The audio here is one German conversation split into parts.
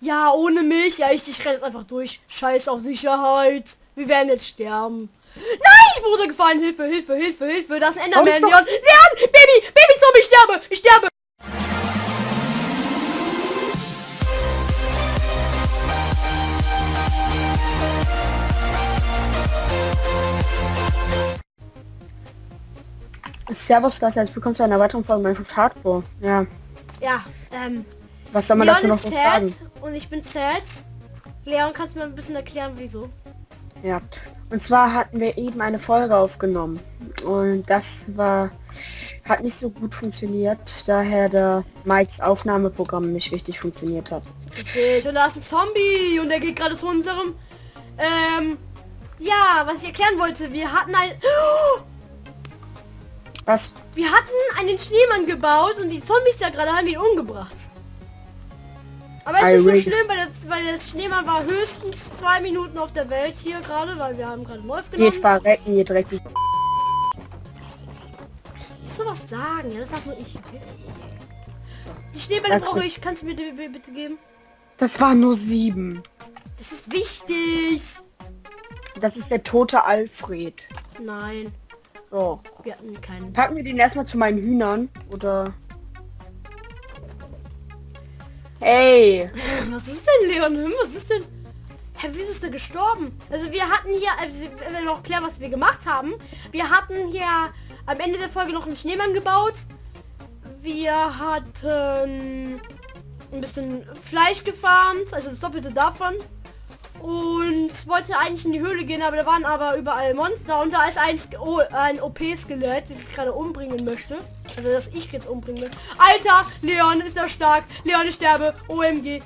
Ja, ohne mich. Ja, ich, ich renne jetzt einfach durch. Scheiß auf Sicherheit. Wir werden jetzt sterben. Nein, ich bin runtergefallen. Hilfe, Hilfe, Hilfe, Hilfe. Das ist ein Enderman. Leon, Leon, Baby, Baby Zombie, ich sterbe. Ich sterbe. Servus, das heißt, willkommen zu einer weiteren Folge Minecraft Hardcore. Ja, Ja, ähm, was soll man Leon dazu noch sad sagen? und ich bin sad. Leon, kannst du mir ein bisschen erklären, wieso? Ja, und zwar hatten wir eben eine Folge aufgenommen und das war hat nicht so gut funktioniert, daher der Mikes Aufnahmeprogramm nicht richtig funktioniert hat. Richtig, und da ist ein Zombie und der geht gerade zu unserem. Ähm, ja, was ich erklären wollte, wir hatten ein. Was? Wir hatten einen Schneemann gebaut und die Zombies da gerade haben ihn umgebracht. Aber es ist nicht so schlimm, weil das, weil das Schneemann war höchstens zwei Minuten auf der Welt hier gerade, weil wir haben gerade neu Geht aufgenommen. verrecken, ihr dreckig. Ich soll was sagen, ja, das sag nur ich, okay? Die Schneebälle brauche ich, kannst du mir die bitte- bitte geben? Das waren nur sieben. Das ist wichtig. Das ist der tote Alfred. Nein, So. wir hatten keinen. Packen wir den erstmal zu meinen Hühnern, oder? Hey! Was ist denn, Leon? Was ist denn? Hä, wieso ist er gestorben? Also wir hatten hier, also wenn wir noch klären, was wir gemacht haben. Wir hatten hier am Ende der Folge noch einen Schneemann gebaut. Wir hatten ein bisschen Fleisch gefarmt, also das Doppelte davon. Und wollte eigentlich in die Höhle gehen, aber da waren aber überall Monster und da ist ein, oh, ein OP-Skelett, das ich gerade umbringen möchte. Also dass ich jetzt umbringen will. Alter, Leon ist ja stark. Leon, ich sterbe. OMG.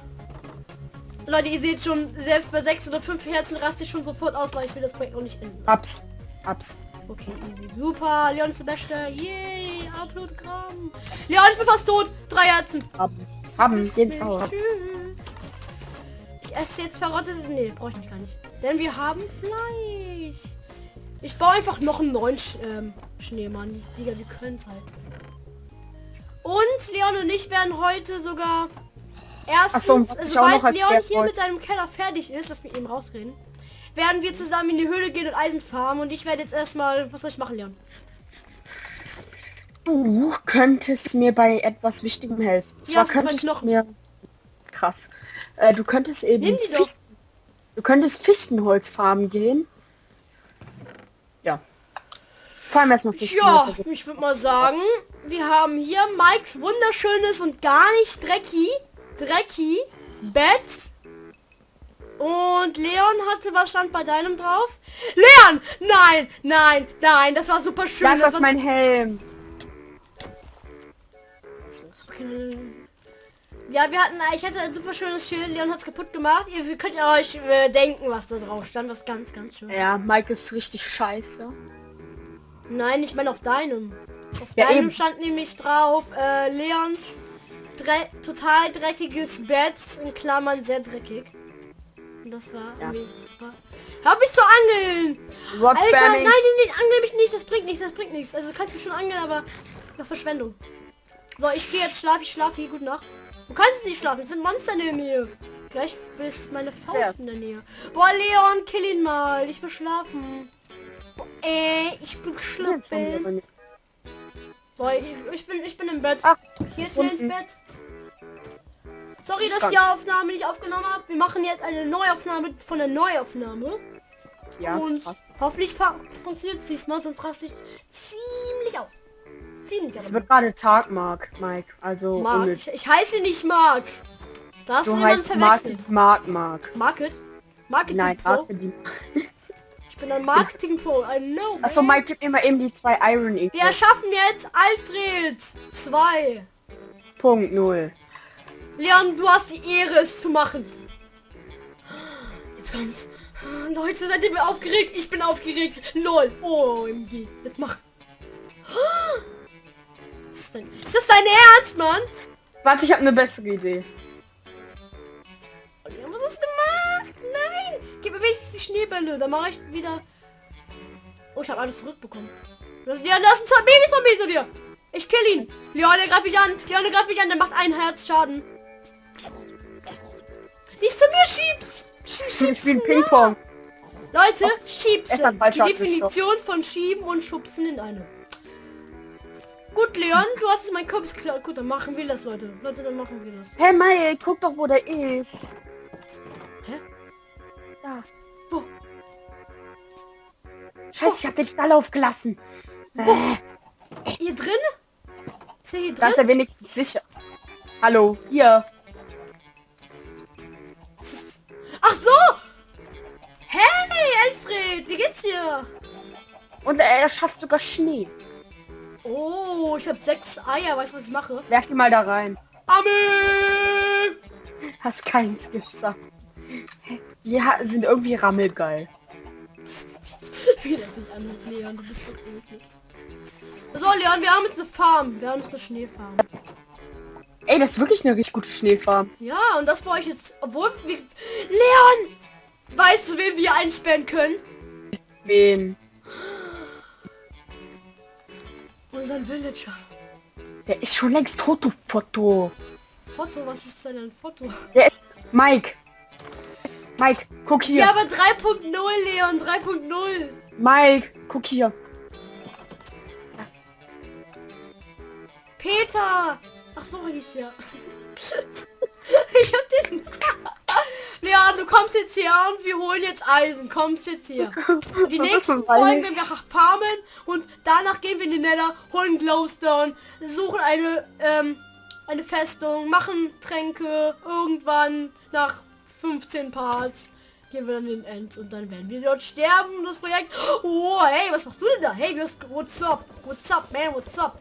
Leute, ihr seht schon, selbst bei 6 oder 5 Herzen raste ich schon sofort aus, weil ich will das Projekt noch nicht enden. Abs. Abs. Okay, easy. Super. Leon ist der Beste. Yay. Upload-Gramm. Leon, ich bin fast tot. Drei Herzen. Haben. Haben. Tschüss. Ich esse jetzt verrottete... Nee, brauche ich nicht gar nicht. Denn wir haben Fleisch. Ich baue einfach noch einen neuen Sch ähm, Schneemann. Digga, wir können es halt. Und Leon und ich werden heute sogar erstens, so, ich sobald noch Leon hier mit seinem Keller fertig ist, lass mich eben rausreden, werden wir zusammen in die Höhle gehen und Eisen farmen. Und ich werde jetzt erstmal... Was soll ich machen, Leon? Du könntest mir bei etwas Wichtigem helfen. Ja, zwar könntest du Knochen. mir... Krass. Äh, du könntest eben... Fichten- Du könntest Fichtenholz farmen gehen. Ja. Vor allem erstmal Ja, Fichtenholz. ich würde mal sagen, wir haben hier Mikes wunderschönes und gar nicht dreckig, dreckig Bett. Und Leon hatte, was stand bei deinem drauf? Leon! Nein, nein, nein, das war super schön. Das ist war mein Helm. Okay. Ja, wir hatten, ich hatte ein super schönes Schild, Leon hat es kaputt gemacht. Ihr könnt ihr euch äh, denken, was da drauf stand, was ganz, ganz schön. Ja, Mike ist richtig scheiße. Nein, ich meine auf deinem. Auf Ja, deinem eben. stand nämlich drauf, äh, Leons dre total dreckiges Bett, in Klammern sehr dreckig. Und das war Ja. super. Hör mich zu angeln! What's Alter, nein, spamming? nein, nein, angel mich nicht, das bringt nichts, das bringt nichts. Also du kannst mich schon angeln, aber das Verschwendung. So, ich gehe jetzt schlafen, ich schlafe hier, gute Nacht. Du kannst nicht schlafen, es sind Monster in der Nähe. Gleich ist meine Faust Ja. in der Nähe. Boah, Leon, kill ihn mal, ich will schlafen. Boah, ey, ich bin geschlafen. So, ich, ich bin ich bin im Bett. Ach, Hier ist schnell ins unten. Bett. Sorry, dass die. Aufnahme nicht aufgenommen habe. Wir machen jetzt eine Neuaufnahme von der Neuaufnahme. Ja, und krass. hoffentlich funktioniert es diesmal, sonst raste ich ziemlich aus. Ziemlich Es aber. wird gerade Tag, Mark, Mike. Also Mark. Ich, ich heiße nicht Mark. Da hast du, Du jemanden Mark, verwechselt. Mark, Mark. Market? Marketing Nein, Pro. Ich bin ein Marketing Pro. I know. Achso. Mike, gib mir mal eben die zwei Iron Ink. Wir erschaffen jetzt Alfred 2. Punkt null. Leon, du hast die Ehre, es zu machen. Jetzt kommt's. Leute, seid ihr mir aufgeregt? Ich bin aufgeregt. Lol. OMG. Jetzt mach. Denn? Ist das dein Ernst, Mann? Warte, ich habe eine bessere Idee. Leon, was hast du gemacht? Nein. Gib mir wenigstens die Schneebälle. Dann mache ich wieder... Oh, ich habe alles zurückbekommen. Das, Leon, das ist ein Baby-Zombie zu dir. Ich kill ihn. Leon, der greift mich an. Leon, der greift mich an. Der macht ein Herz Schaden. Schiebs! Sch- Ich Schiebsen, Ping-Pong. Leute, Es Schiebsen. Die Definition von Schieben und Schubsen in einem. Gut, Leon, du hast jetzt mein Kürbis geklaut. Gut, dann machen wir das, Leute. Leute, dann machen wir das. Hey Mike, guck doch, wo der ist. Hä? Da. Wo? Scheiße, ich hab den Stall aufgelassen. Äh, Hier drin? Ist er hier da ist drin? er wenigstens sicher. Hallo, hier. Ach so! Hey, Alfred, wie geht's dir? Und er schafft sogar Schnee. Oh, ich habe sechs Eier. Weißt du, was ich mache? Werf die mal da rein. Amen! Hast keins geschafft. Die sind irgendwie rammelgeil. Wie das sich anhört, Leon, du bist so eklig. So, Leon, wir haben jetzt eine Farm. Wir haben jetzt eine Schneefarm. Ey, das ist wirklich eine richtig gute Schneefarm. Ja, und das baue ich jetzt, obwohl wir... Leon! Weißt du, wen wir einsperren können? Wen? Unseren Villager. Der ist schon längst du Foto. Foto, was ist denn ein Foto? Der ist Mike. Mike, guck hier. Ja, aber 3.0, Leon, 3.0. Mike, guck hier. Peter! Ach so hieß der. ich hab den... Kommst jetzt hier und wir holen jetzt Eisen. Kommst jetzt hier. Und die nächsten Folgen werden wir farmen und danach gehen wir in den Nether, holen Glowstone, suchen eine, ähm, eine Festung, machen Tränke. Irgendwann nach 15 Parts gehen wir dann in den End und dann werden wir dort sterben. Das Projekt... Oh, hey, was machst du denn da? Hey, what's up? What's up, man? What's up?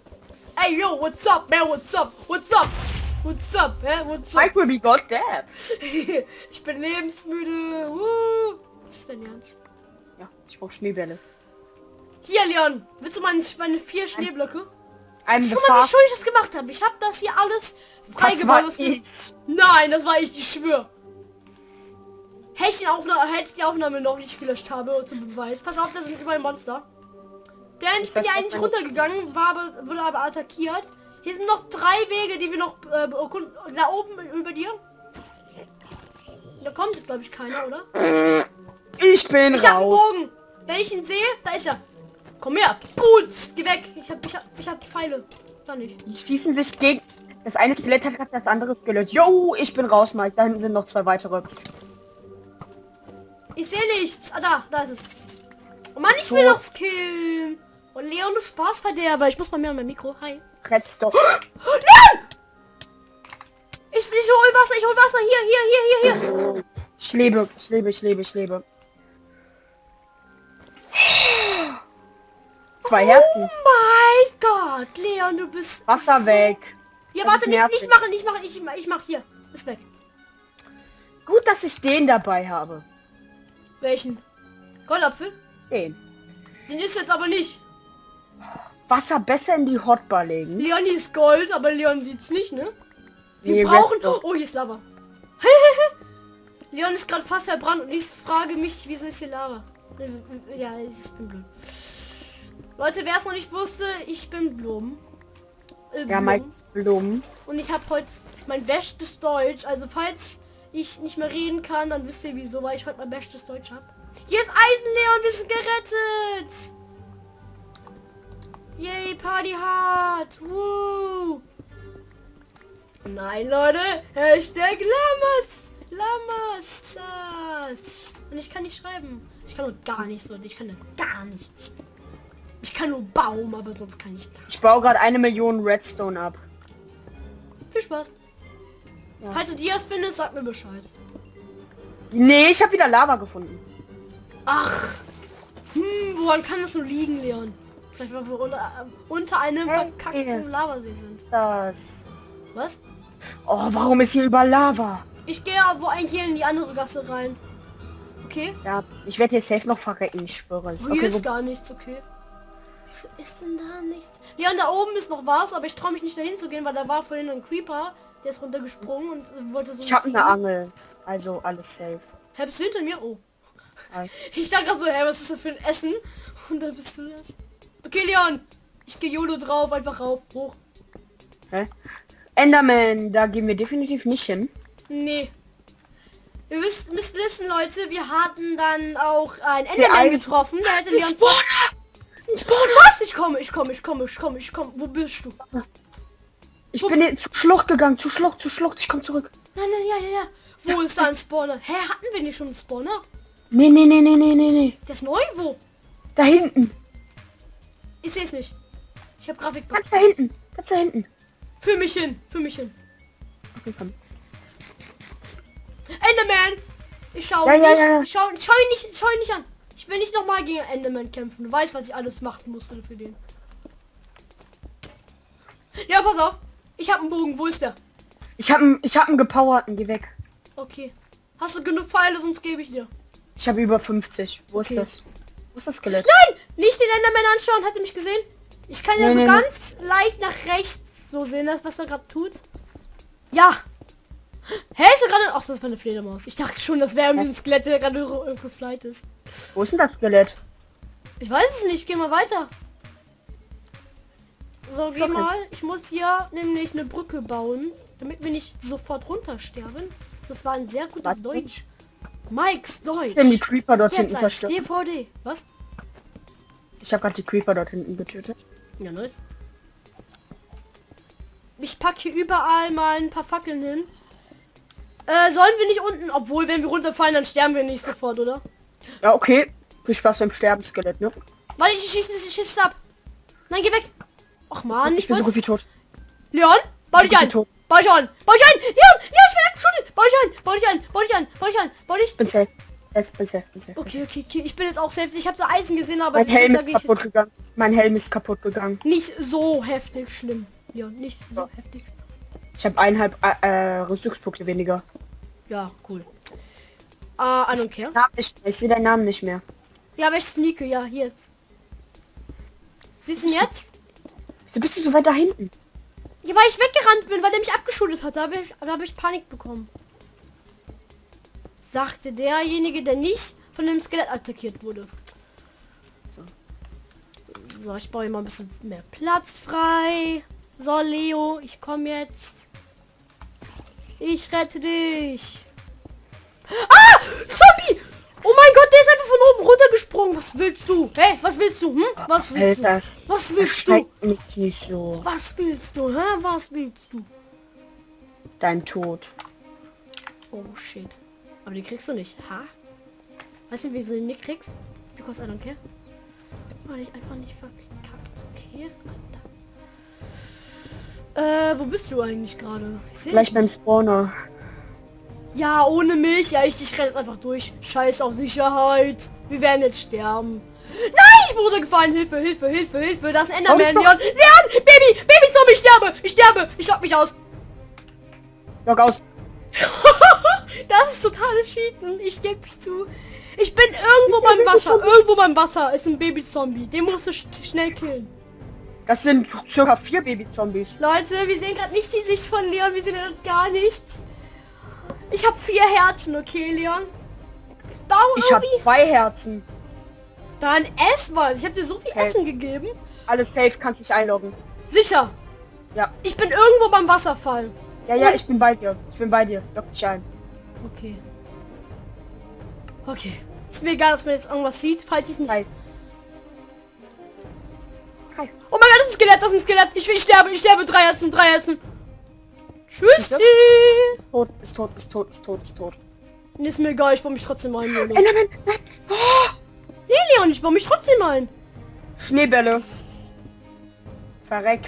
Hey, yo, what's up, man? What's up? What's up? What's up, hä? What's up? Will be got dead. ich bin lebensmüde. Uh. Was ist denn ernst? Ja, ich brauche Schneebälle. Hier, Leon. Willst du meine, meine vier Schneeblöcke? The Guck mal, wie schön ich das gemacht habe. Ich habe das hier alles freigebaut. Nein, das war ich, ich schwör. Hätte ich, die Aufnahme, hätte ich die Aufnahme noch nicht gelöscht habe, zum Beweis. Pass auf, da sind überall Monster. Denn ich Ich bin ja eigentlich runtergegangen, war aber, wurde aber attackiert. Hier sind noch drei Wege, die wir noch äh. Da oben über dir. Da kommt jetzt, glaube ich, keiner, oder? Ich bin Ich raus. Bogen. Wenn ich ihn sehe, da ist er. Komm her. Boots. Geh weg. Ich hab, ich hab, ich hab Pfeile. Da nicht. Die schießen sich gegen... Das eine Skelett hat das andere Skelett. Yo, ich bin raus, Mike. Da hinten sind noch zwei weitere. Ich sehe nichts. Ah, da. Da ist es. Oh Mann, ich So. will noch skillen. Und Leon, du Spaßverderber. Ich muss mal mehr an mein Mikro. Hi. Redstone. Leon! Ich, ich hol Wasser. Ich hol Wasser. Hier, hier, hier, hier, hier. Ich lebe, ich lebe, ich lebe, ich lebe. Zwei Herzen. Oh mein Gott. Leon, du bist... Wasser so- weg. Ja, Das warte, nicht, nicht machen, nicht machen. Ich, ich mach hier. Ist weg. Gut, dass ich den dabei habe. Welchen? Goldapfel? Den. Den ist jetzt aber nicht. Wasser besser in die Hotbar legen. Leon ist Gold, aber Leon sieht's nicht, ne? Wir Nee, brauchen... Oh, hier ist Lava. Leon ist gerade fast verbrannt und ich frage mich, wieso ist hier Lava? Also, ja, ich bin blöd. Leute, wer es noch nicht wusste, ich bin Blum. Äh, Ja, Blum. Mike Blumen. Und ich habe heute mein bestes Deutsch. Also falls ich nicht mehr reden kann, dann wisst ihr wieso, weil ich heute mein bestes Deutsch habe. Hier ist Eisen, Leon, wir sind gerettet. Yay, Party hard. Woo. Nein, Leute. Hashtag Lamas. Lamas. Und ich kann nicht schreiben. Ich kann nur gar nichts, Leute. Ich kann nur gar nichts. Ich kann nur Baum, aber sonst kann ich gar Ich baue gerade eine Million Redstone ab. Viel Spaß. Ja. Falls du Dias findest, sag mir Bescheid. Nee, ich habe wieder Lava gefunden. Ach. Hm, woran kann das nur liegen, Leon? Vielleicht weil wir unter, unter einem verkackten Lavasee sind. Das. Was? Oh, warum ist hier über Lava? Ich gehe wo eigentlich hier in die andere Gasse rein. Okay? Ja, ich werde hier safe noch verrecken, ich schwöre es. Hier Okay, ist wo, gar nichts, okay? Wieso ist denn da nichts? Leon, da oben ist noch was, aber ich traue mich nicht dahin zu gehen, weil da war vorhin ein Creeper, der ist runtergesprungen und wollte so ich habe eine Angel. Also alles safe. Hä, bist du hinter mir? Oh. Hi. Ich dachte gerade so, hä, was ist das für ein Essen? Und dann bist du das. Leon. Ich gehe YOLO drauf, einfach rauf, hoch. Hä? Enderman, da gehen wir definitiv nicht hin. Nee. Ihr wisst, müsst wissen, Leute, wir hatten dann auch ein Enderman getroffen. Der hätte Leon... Ein Spawner! Was? Ich komme, ich komme, ich komme, ich komme, ich komme. Wo bist du? Ich bin jetzt zu Schlucht gegangen, zu Schlucht, zu Schlucht. Ich komme zurück. Nein, nein, ja, ja, ja. Wo ist da ein Spawner? Hä, hatten wir nicht schon einen Spawner? Nee, nee, nee, nee, nee, nee, nee. Der ist neu? Wo? Da hinten. Ich sehe es nicht. Ich habe Grafik. Ganz da hinten. Ganz da hinten. Für mich hin, für mich hin. Okay, komm. Enderman! Ich schau Ja, ihn ja, nicht. ja. Ich schau, ich schau ihn nicht, ich schau ihn nicht an. Ich will nicht nochmal gegen Enderman kämpfen. Du weißt, was ich alles machen musste für den. Ja, pass auf. Ich habe einen Bogen. Wo ist der? Ich hab einen, ich hab einen gepowerten. Geh weg. Okay. Hast du genug Pfeile, sonst gebe ich dir. Ich habe über 50. Wo Okay. ist das? Wo ist das Skelett? Nein! Nicht den Enderman anschauen. Hat er mich gesehen? Ich kann ja Nee, so nee. ganz leicht nach rechts so sehen, das, was er gerade tut. Ja! Hä, ist er gerade... Ach, das war eine Fledermaus. Ich dachte schon, das wäre irgendwie ein Skelett, der gerade ro- geflight ist. Wo ist denn das Skelett? Ich weiß es nicht. Geh mal weiter. So, geh mal. Ich muss hier nämlich eine Brücke bauen, damit wir nicht sofort runtersterben. Das war ein sehr gutes Was? Deutsch. Mikes Deutsch. Ich die Creeper dort hinten zerstört. DVD. Was? Ich habe gerade die Creeper dort hinten getötet. Ja, nice. Ich pack hier überall mal ein paar Fackeln hin. Äh, sollen wir nicht unten, obwohl wenn wir runterfallen, dann sterben wir nicht sofort, oder? Ja, okay. Viel Spaß beim Sterben, Skelett, ne? Weil ich schieße, ich schieße ab. Nein, geh weg. Ach man, ich ich bin so gut wie tot. Leon, bau dich ein. tot. Bau dich an. Bau dich ein. Leon, Leon, ich bin abgeschuldet. Bau dich ein. Bau dich ein. Bau dich ein. Bau dich ein. Bau dich. Bin safe. Safe, safe, safe. Okay, okay, okay. Ich bin jetzt auch selbst. Ich habe da Eisen gesehen, aber Mein Helm ist ich kaputt gegangen. Mein Helm ist kaputt gegangen. nicht so heftig schlimm. Ja, nicht so Ja. heftig. Ich habe eineinhalb äh, äh, Rüstungspunkte weniger. Ja, cool. Ah, I don't care. Mehr. Ich sehe deinen Namen nicht mehr. Ja, aber ich sneake, ja, jetzt. Siehst du ihn jetzt? Wieso bist du so weit da hinten? Ja, weil ich weggerannt bin, weil der mich abgeschuldet hat. Da habe ich, da hab ich Panik bekommen. Sagte derjenige, der nicht von dem Skelett attackiert wurde. So. So, ich baue hier mal ein bisschen mehr Platz frei. So, Leo, ich komme jetzt. Ich rette dich. Ah! Zombie! Oh mein Gott, der ist einfach von oben runtergesprungen. Was willst du? Hey, was willst du? Hm? Was willst du? Alter, Was willst du? mich nicht so. Was willst du? Hä? Was willst du? Dein Tod. Oh shit. Aber die kriegst du nicht. Ha? Weißt du, wie du den nicht kriegst? Because I don't care. Weil ich einfach nicht verkackt. Okay. Äh, wo bist du eigentlich gerade? Ich sehe Gleich beim Spawner. Ja, ohne mich. Ja, ich, ich renne jetzt einfach durch. Scheiß auf Sicherheit. Wir werden jetzt sterben. Nein, ich bin runtergefallen. Hilfe, Hilfe, Hilfe, Hilfe. Das ist ein Enderman. Leon, Leon, Baby, Baby Zombie, ich sterbe. Ich sterbe. Ich lock mich aus. Log aus. Das ist totales Cheaten. Ich geb's zu. Ich bin irgendwo beim Wasser. Irgendwo beim Wasser ist ein Baby-Zombie. Den musst du sch schnell killen. Das sind circa vier Baby-Zombies. Leute, wir sehen gerade nicht die Sicht von Leon. Wir sehen gar nichts. Ich habe vier Herzen, okay, Leon? Bau Ich habe zwei Herzen. Dann ess was. Ich habe dir so viel Okay. Essen gegeben. Alles safe, kannst dich einloggen. Sicher. Ja. Ich bin irgendwo beim Wasserfall. Ja, ja, ich bin bei dir. Ich bin bei dir. Log dich ein. Okay. Okay. Ist mir egal, dass man jetzt irgendwas sieht, falls ich nicht... Hi. Hi. Oh mein Gott, das ist ein Skelett, das ist ein Skelett. Ich, will- ich sterbe, ich sterbe. Drei Herzen, drei Herzen. Tschüssi. Tot, ist tot, ist tot, ist tot, ist tot. Ist mir egal, ich baue mich trotzdem ein, Leon. Enderman, nein. Nee, Leon, ich baue mich trotzdem ein. Schneebälle. Verreck.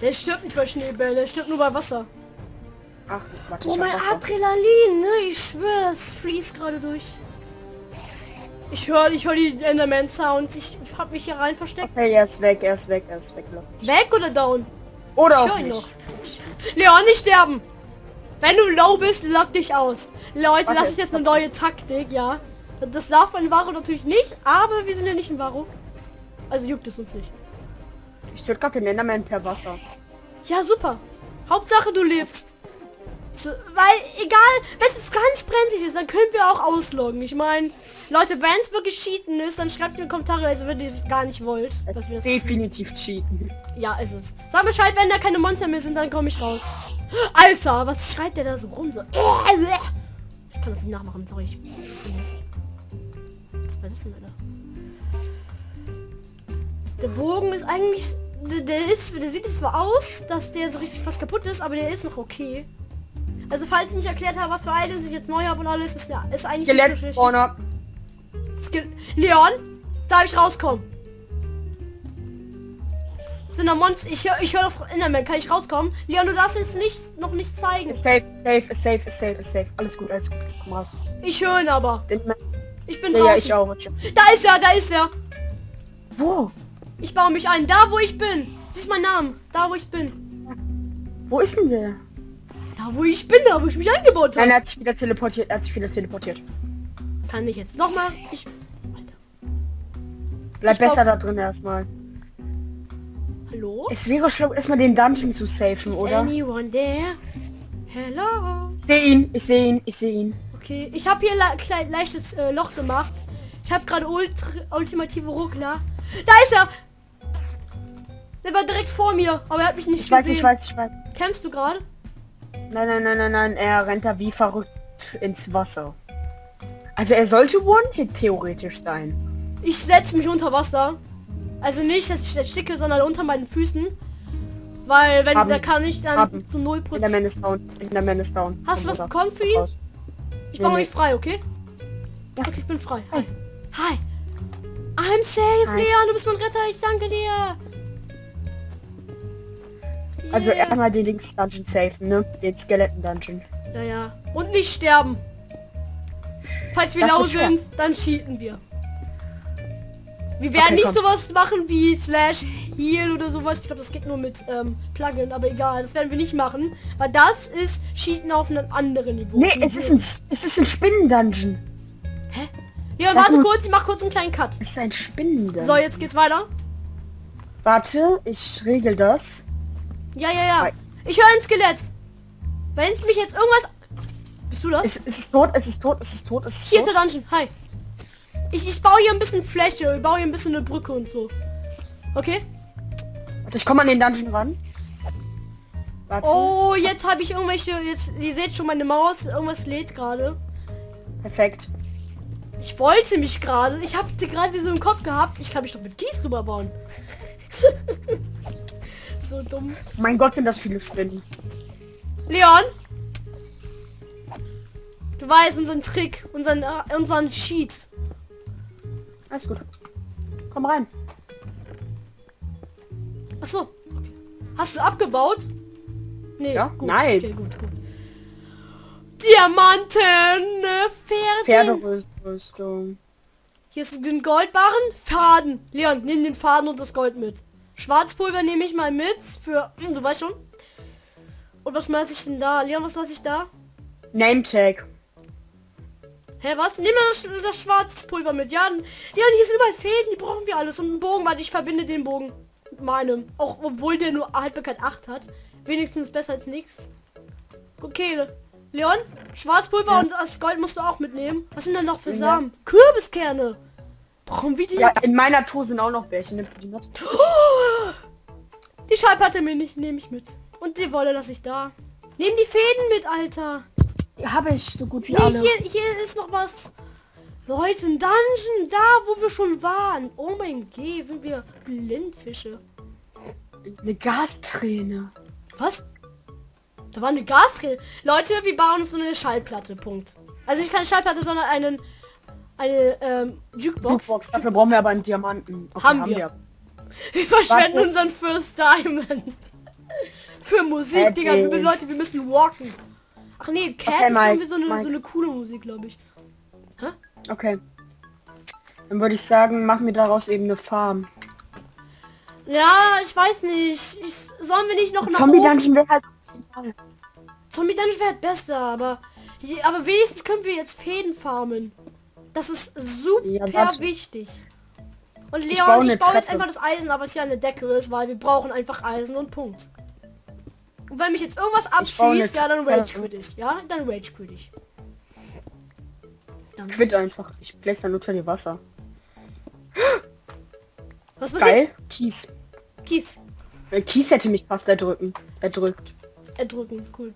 Der stirbt nicht bei Schneebällen, der stirbt nur bei Wasser. Ach, warte, Oh, mein. Adrenalin, ne? Ich schwöre, das fließt gerade durch. Ich höre ich hör die Enderman-Sounds. Ich hab mich hier rein versteckt. Okay, er ist weg, er ist weg, er ist weg. Weg oder down? Oder Ich auch höre ihn nicht. noch. Leon, nicht sterben! Wenn du low bist, lock dich aus. Leute, Warte, das ist jetzt eine neue Taktik, ja. Das darf man in Varo natürlich nicht, aber wir sind ja nicht in Varo. Also juckt es uns nicht. Ich töte gerade den Enderman per Wasser. Ja, super. Hauptsache du lebst. Weil, egal, wenn es ganz brenzlig ist, dann können wir auch ausloggen. Ich meine, Leute, wenn es wirklich cheaten ist, dann schreibt es in die Kommentare, also wenn ihr gar nicht wollt. Dass wir das Definitiv cheaten. ja, ist es. Sag Bescheid, wenn da keine Monster mehr sind, dann komme ich raus. Alter, was schreit der da so rum? So. Ich kann das nicht nachmachen, sorry. Ich. Was ist denn, Alter? Der Bogen ist eigentlich... Der, der ist... Der sieht jetzt zwar aus, dass der so richtig was kaputt ist, aber der ist noch okay. Also falls ich nicht erklärt habe, was für Items ich jetzt neu habe und alles, ist, mir, ist eigentlich Skelett nicht so. Spawner. Leon, darf ich rauskommen? Sind da Monster? Ich höre ich hör das Enderman. Kann ich rauskommen? Leon, du darfst es nicht, noch nicht zeigen. Ist safe, safe, ist safe, ist safe, ist safe. Alles gut, alles gut. Komm raus. Ich höre ihn aber. Den, Ich bin ja, ja, draußen. ich auch. Ich auch. Da ist er, da ist er. Wo? Ich baue mich ein. Da, wo ich bin. Siehst mein Namen. Da, wo ich bin. Wo ist denn der? Da, wo ich bin. Da, wo ich mich eingebaut Nein, habe. er hat sich wieder teleportiert. Er hat sich wieder teleportiert. Kann ich jetzt nochmal? Ich... Bleib Ich besser da drin erstmal. Hallo? Es wäre schlau, erstmal den Dungeon zu safen, Is oder? anyone there? Hello? Ich sehe ihn, ich sehe ihn, ich sehe ihn. Okay, ich habe hier le klein, leichtes äh, Loch gemacht. Ich habe gerade ultimative Ruckler. Da ist er! Der war direkt vor mir, aber er hat mich nicht Ich weiß, gesehen. ich weiß, ich weiß. Kämpfst du gerade? Nein, nein, nein, nein, nein. Er rennt da wie verrückt ins Wasser. Also er sollte One-Hit theoretisch sein. Ich setze mich unter Wasser. Also nicht, dass ich ersticke, sondern unter meinen Füßen. Weil wenn Haben. da kann ich dann Haben. zu 0%. In der Man ist down. In der Man ist down. Hast du was bekommen für ihn? Raus. Ich Nee, baue nee. mich frei, okay? Ja. Okay, ich bin frei. Hi. Hi. I'm safe, Hi. Leon. Du bist mein Retter. Ich danke dir. Also erstmal den Dings Dungeon safen, ne? Den Skeleton Dungeon. Ja, ja. Und nicht sterben. Falls wir lau schwer. sind, dann cheaten wir. Wir werden Okay, nicht komm. sowas machen wie Slash Heal oder sowas. Ich glaube, das geht nur mit ähm, Plugin, aber egal. Das werden wir nicht machen. Weil das ist Cheaten auf einem anderen Niveau. Nee, es ist ein, es ist ein Spinnen-Dungeon. Ja, das warte kurz. Ich mach kurz einen kleinen Cut. Es ist ein Spinnen-Dungeon. So, jetzt geht's weiter. Warte, ich regel das. Ja, ja, ja. Ich höre ein Skelett. Wenn es mich jetzt irgendwas... Bist du das? Es, es ist tot, es ist tot, es ist tot, es ist Hier ist der Dungeon. Hi. Ich, ich baue hier ein bisschen Fläche. Ich baue hier ein bisschen eine Brücke und so. Okay? Warte, ich komme an den Dungeon ran. Warte, Oh, jetzt habe ich irgendwelche... Jetzt, ihr seht schon meine Maus. Irgendwas lädt gerade. perfekt. Ich wollte mich gerade... Ich habe gerade so im Kopf gehabt. Ich kann mich doch mit Kies rüberbauen. so dumm. Mein Gott, sind das viele Spinnen. Leon? Du weißt unseren Trick. Unseren, äh, unseren Cheat. Alles gut. Komm rein. Ach so. Hast du abgebaut? Nee, Ja? gut. Nein. Okay, gut, gut. Diamanten, Pferde. Pferderüstung. Hier ist den Goldbarren. Faden. Leon, nimm den Faden und das Gold mit. Schwarzpulver nehme ich mal mit für... Hm, Du weißt schon. Und was lasse ich denn da? Leon, was lasse ich da? Nametag. Hä, was? Nimm mal das, das Schwarzpulver mit. Ja, Leon, hier sind überall Fäden, die brauchen wir alles. Und einen Bogen, weil ich verbinde den Bogen mit meinem. Auch obwohl der nur Haltbarkeit 8 hat. Wenigstens besser als nichts. Okay, Leon, Schwarzpulver Ja. und das Gold musst du auch mitnehmen. Was sind denn noch für Ja. Samen? Kürbiskerne. Brauchen wir die? Ja, in meiner Tour sind auch noch welche. Nimmst du die mit? Die Schallplatte mir nicht, nehme ich mit. Und die Wolle lasse ich da. Nehm die Fäden mit, Alter. Habe ich so gut wie Nee, alle. hier, hier ist noch was. Leute, ein Dungeon, da wo wir schon waren. Oh mein Gott, sind wir Blindfische. Eine Gasträne. Was? Da war eine Gasträne. Leute, wir bauen uns eine Schallplatte, Punkt. Also nicht keine Schallplatte, sondern einen, eine ähm, Jukebox. Jukebox. Dafür brauchen wir aber einen Diamanten. Okay, Haben wir. Wir verschwenden Warte. unseren First Diamond. Für Musik, Äh, Digga. Wir. Leute, wir müssen walken. Ach nee, Cat Okay, ist Mike, irgendwie so eine, so eine coole Musik, glaube ich. Okay. Dann würde ich sagen, mach mir daraus eben eine Farm. Ja, ich weiß nicht. Ich, sollen wir nicht noch nach Zombie? Dungeon wäre halt. Zombie Dungeon wäre besser, aber aber wenigstens können wir jetzt Fäden farmen. Das ist super Ja, wichtig. Und Ich Leon, baue ich baue jetzt einfach das Eisen, aber es ja eine Decke ist, weil wir brauchen einfach Eisen und Punkt. Und wenn mich jetzt irgendwas Ich abschießt, ja, dann. Rage quit ich. Ja, dann Rage quit ich. Dann, Quit einfach. Ich place dann unter die Wasser. was passiert? Geil. Kies. Kies. Äh, Kies hätte mich fast erdrücken. Erdrückt. Erdrücken, cool.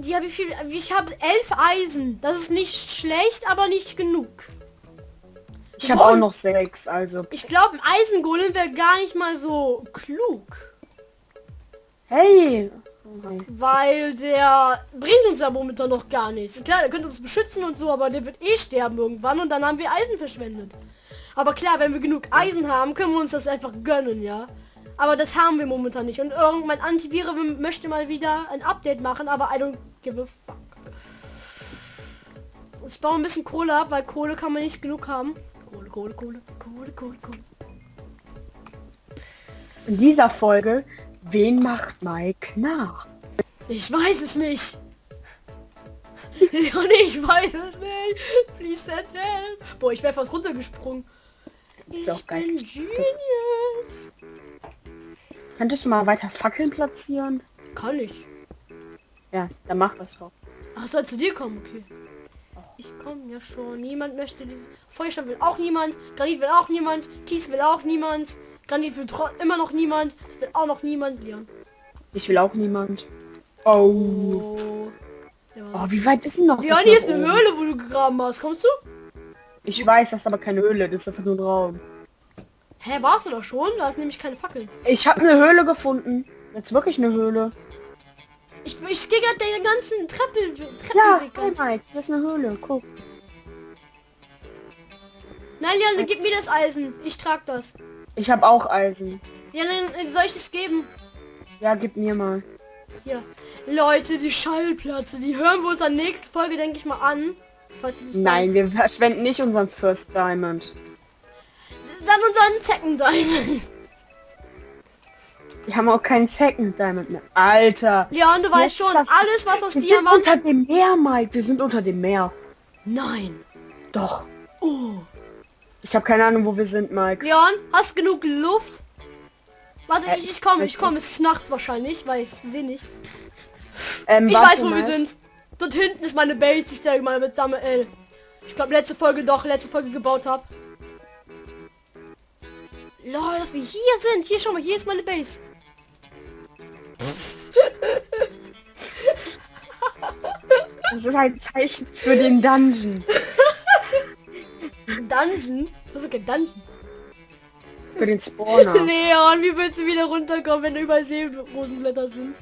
Ja, wie viel? Ich habe elf Eisen. Das ist nicht schlecht, aber nicht genug. Ich habe auch noch sechs, also. Ich glaube, ein Eisengolem wäre gar nicht mal so klug. Hey! Weil der bringt uns ja momentan noch gar nichts. Klar, der könnte uns beschützen und so, aber der wird eh sterben irgendwann und dann haben wir Eisen verschwendet. Aber klar, wenn wir genug Eisen haben, können wir uns das einfach gönnen, ja. Aber das haben wir momentan nicht. Und irgendwann Antiviren möchte mal wieder ein Update machen, aber I don't give a fuck. Ich baue ein bisschen Kohle ab, weil Kohle kann man nicht genug haben. Kohle, Kohle, Kohle, Kohle, Kohle, Kohle. In dieser Folge, wen macht Mike nach? Ich weiß es nicht. Und ich weiß es nicht. Please send help. Boah, ich wäre fast runtergesprungen. Ist auch Ich bin. Genius. Könntest du mal weiter Fackeln platzieren? Kann ich. Ja, dann mach das doch. Ach, soll zu dir kommen, okay. Ich komme ja schon. Niemand möchte dieses. Feuerstein will auch niemand. Granit will auch niemand. Kies will auch niemand. Granit will immer noch niemand. Das will auch noch niemand. Leon. Ich will auch niemand. Oh. Oh. Ja. Oh, wie weit ist denn noch? Leon, hier ist eine oben? Höhle, wo du gegraben hast. Kommst du? Ich weiß, das ist aber keine Höhle, das ist einfach nur ein Raum. Hä, warst du doch schon? Da ist nämlich keine Fackeln. Ich habe eine Höhle gefunden. Jetzt wirklich eine Höhle. Ich, ich gehe gerade den ganzen Treppe, Ja, Treppenweg. hey ganz- Mike, hier ist eine Höhle. Guck. Nein, dann gib mir das Eisen. Ich trag das. Ich habe auch Eisen. Ja, dann soll ich es geben? Ja, gib mir mal. Hier. Leute, die Schallplatte, die hören wir uns an nächste Folge, denke ich mal, an. Nein, wir verschwenden nicht unseren First Diamond. Dann unseren Second Diamond. Wir haben auch keinen Second Diamond mehr. Alter. Leon, du weißt schon, das- alles was aus Wir sind Diamant... unter dem Meer, Mike. Wir sind unter dem Meer. Nein. Doch. Oh. Ich habe keine Ahnung, wo wir sind, Mike. Leon, hast genug Luft? Warte, Äh, ich, ich komme, ich ich- komme. Es ist nachts wahrscheinlich, weil ich sehe nichts. Ähm, Ich weiß, wo mal. wir sind. Dort hinten ist meine Base, die ich da mal mit Dame L. Ich glaube, letzte Folge doch, letzte Folge gebaut habe. Lol, dass wir hier sind. Hier, schau mal, hier ist meine Base. Das ist ein Zeichen für den Dungeon. Dungeon? Das ist kein Dungeon. Für den Spawner. Leon, wie willst du wieder runterkommen, wenn da überall Seerosenblätter sind?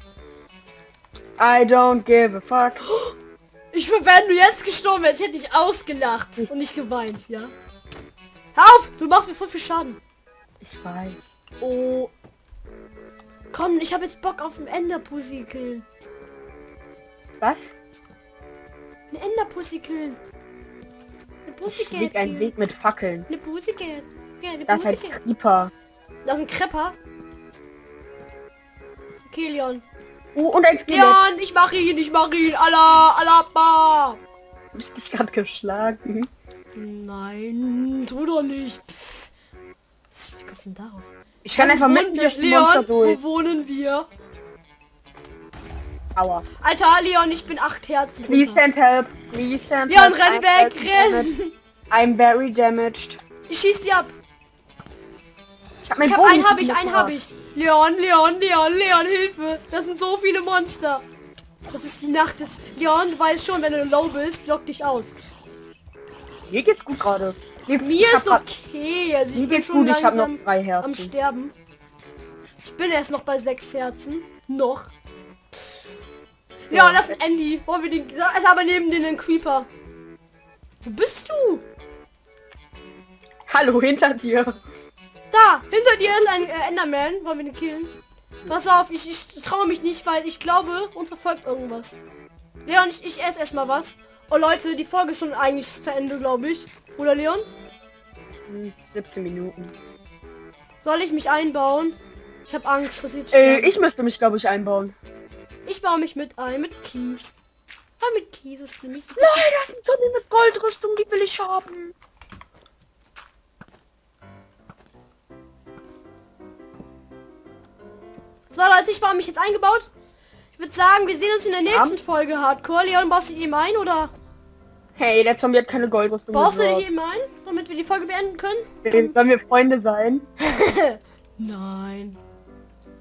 I don't give a fuck. Ich wäre, wenn du jetzt gestorben wärst, hätte ich ausgelacht und nicht geweint, ja? Hör auf! Du machst mir voll viel Schaden. Ich weiß. Oh. Komm, ich habe jetzt Bock auf ein Enderpussy killen. Was? Eine Enderpussy killen. Eine Ich leg einen killen. Weg mit Fackeln. Eine Pussycat. Ja, eine Das ist Pussycat. Creeper. Das ist ein Krepper. Okay, Leon. Oh, und ein Skelett. Leon, ich mach ihn, ich mach ihn. Allah, Allah, ba. Hab ich dich gerade geschlagen? Nein, tu doch nicht. Pff. Wie kommst du denn darauf? Ich kann einfach mitten wohnen durch die Monster Leon, durch. wo wohnen wir? Aua. Alter, Leon, ich bin acht Herzen. Please runter. send help. Please send Leon, help. renn I'm weg, very damaged. renn. I'm very damaged. Ich schieß sie ab. Ich hab mein Ich hab einen hab ich, einen hab ich. Leon, Leon, Leon, Leon, Hilfe. Das sind so viele Monster. Das ist die Nacht des... Leon, du weißt schon, wenn du low bist, lock dich aus. Mir geht's gut gerade. Mir Mir ist okay. Also ich bin geht's schon gut, ich hab langsam noch drei am Herzen. Sterben. Ich bin erst noch bei sechs Herzen. Noch. Ja, das ist ein Andy. Wollen wir den... Da ist aber neben den ein Creeper. Wo bist du? Hallo, hinter dir. Da, hinter dir ist ein äh, Enderman. Wollen wir den killen? Pass auf, ich, ich traue mich nicht, weil ich glaube, uns verfolgt irgendwas. Leon, ich, ich esse erstmal was. Oh Leute, die Folge ist schon eigentlich zu Ende, glaube ich. Oder Leon? Hm, 17 Minuten. Soll ich mich einbauen? Ich habe Angst, dass ich... Äh, ich müsste mich, glaube ich, einbauen. ich baue mich mit ein, mit Kies. Ja, mit Kies ist nämlich so... Nein, das ist ein Zombie mit Goldrüstung, die will ich haben. So Leute, ich baue mich jetzt eingebaut. Ich würde sagen, wir sehen uns in der nächsten Folge Hardcore. Leon, baust du dich eben ein oder Hey, der Zombie hat keine Goldrüstung. baust du dich eben ein, damit wir die Folge beenden können? Äh, Sollen wir Freunde sein? Nein.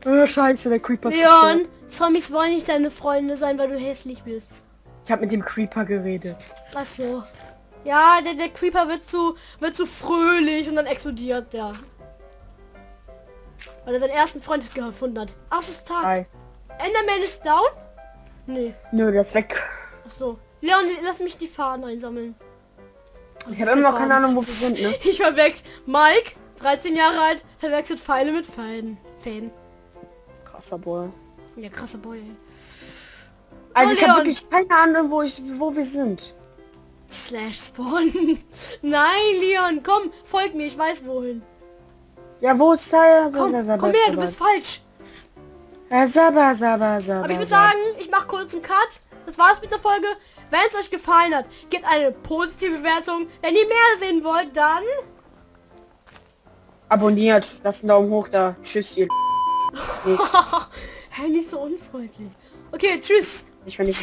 Oh, scheiße, der Creeper ist Leon. Zombies wollen nicht deine Freunde sein, weil du hässlich bist. Ich habe mit dem Creeper geredet. Ach so. Ja, der, der Creeper wird zu, wird zu fröhlich und dann explodiert der. Weil er seinen ersten Freund gefunden hat. Ach, es ist Tag. Hi. Enderman ist down? Nee. Nö, der ist weg. Ach so. Leon, lass mich die Fahnen einsammeln. Ich habe immer noch keine Ahnung, wo wir sind, ne? Ich verwechsel. Mike, 13 Jahre alt, verwechselt Pfeile mit Fäden. Fäden. Krasser Boy. Ja, krasser Boy. ey. Also Oh, ich habe wirklich keine Ahnung, wo ich, wo wir sind. Slash Spawn. Nein, Leon, komm, folg mir, ich weiß wohin. Ja, wo ist da? Komm, komm her, du bist falsch. Ja, Sabba, Sabba, Sabba. Aber ich würde sagen, ich mache kurz einen Cut. Das war's mit der Folge. Wenn es euch gefallen hat, gebt eine positive Bewertung. Wenn ihr mehr sehen wollt, dann... Abonniert, lasst einen Daumen hoch da. Tschüss, ihr. Hä, nicht so unfreundlich. Okay, tschüss. Ich, will.